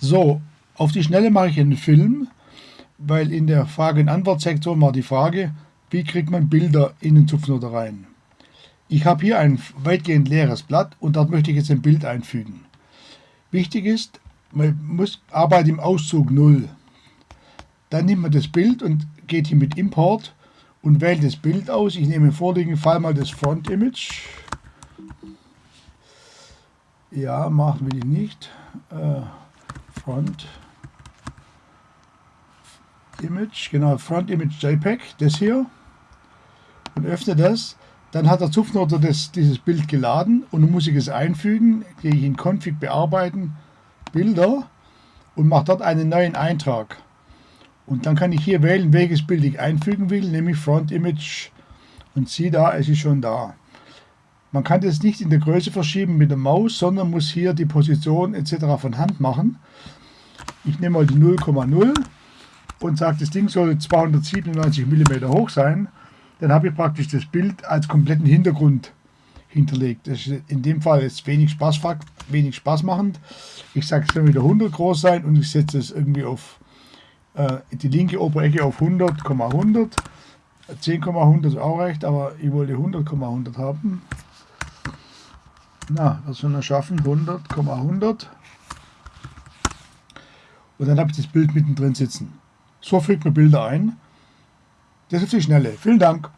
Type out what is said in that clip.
So, auf die Schnelle mache ich einen Film, weil in der Frage- und Antwortsektion war die Frage, wie kriegt man Bilder in den Zupfnoter rein. Ich habe hier ein weitgehend leeres Blatt und dort möchte ich jetzt ein Bild einfügen. Wichtig ist, man muss Arbeit im Auszug 0. Dann nimmt man das Bild und geht hier mit Import und wählt das Bild aus. Ich nehme im vorliegenden Fall mal das Front Image. Ja, machen wir die nicht. Äh, Front Image, genau, Front Image JPEG, das hier. Und öffne das. Dann hat der Zupfnoter das, dieses Bild geladen und nun muss ich es einfügen. Gehe ich in Config bearbeiten, Bilder und mache dort einen neuen Eintrag. Und dann kann ich hier wählen, welches Bild ich einfügen will, nämlich Front Image. Und sieh da, es ist schon da. Man kann das nicht in der Größe verschieben mit der Maus, sondern muss hier die Position etc. von Hand machen. Ich nehme mal die 0,0 und sage, das Ding soll 297 mm hoch sein. Dann habe ich praktisch das Bild als kompletten Hintergrund hinterlegt. Das ist in dem Fall jetzt wenig Spaß, wenig Spaß machend. Ich sage, es soll wieder 100 groß sein und ich setze es irgendwie auf äh, die linke obere Ecke auf 100,100. 10,100 ist auch recht, aber ich wollte 100,100 haben. Na, was soll er schaffen? 100,100. Und dann habe ich das Bild mittendrin sitzen. So fügt man Bilder ein. Das ist die Schnelle. Vielen Dank.